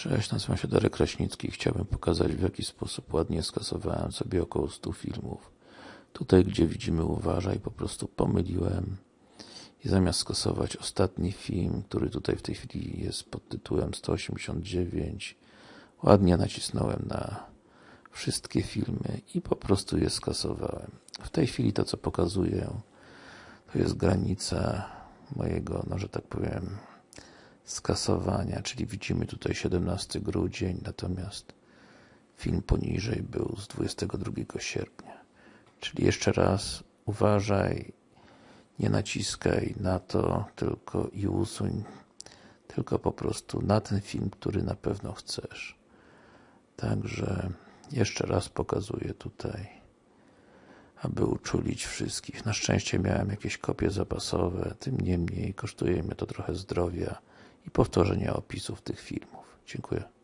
Cześć, nazywam się Darek Kraśnicki i chciałbym pokazać w jaki sposób ładnie skasowałem sobie około 100 filmów. Tutaj, gdzie widzimy uważaj, po prostu pomyliłem i zamiast skasować ostatni film, który tutaj w tej chwili jest pod tytułem 189, ładnie nacisnąłem na wszystkie filmy i po prostu je skasowałem. W tej chwili to, co pokazuję, to jest granica mojego, no że tak powiem, skasowania, czyli widzimy tutaj 17 grudzień, natomiast film poniżej był z 22 sierpnia. Czyli jeszcze raz uważaj, nie naciskaj na to tylko i usuń, tylko po prostu na ten film, który na pewno chcesz. Także jeszcze raz pokazuję tutaj, aby uczulić wszystkich. Na szczęście miałem jakieś kopie zapasowe, tym niemniej kosztuje mnie to trochę zdrowia i powtórzenia opisów tych filmów. Dziękuję.